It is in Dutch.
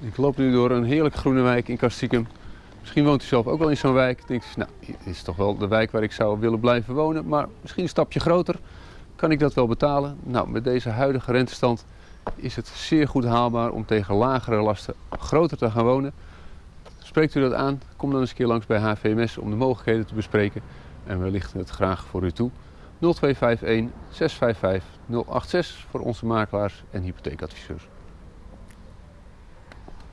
Ik loop nu door een heerlijk groene wijk in Kastiekum. Misschien woont u zelf ook wel in zo'n wijk. Denkt u, nou, dit is toch wel de wijk waar ik zou willen blijven wonen, maar misschien een stapje groter. Kan ik dat wel betalen? Nou, met deze huidige rentestand is het zeer goed haalbaar om tegen lagere lasten groter te gaan wonen. Spreekt u dat aan? Kom dan eens een keer langs bij HVMS om de mogelijkheden te bespreken. En we lichten het graag voor u toe. 0251 655 086 voor onze makelaars en hypotheekadviseurs.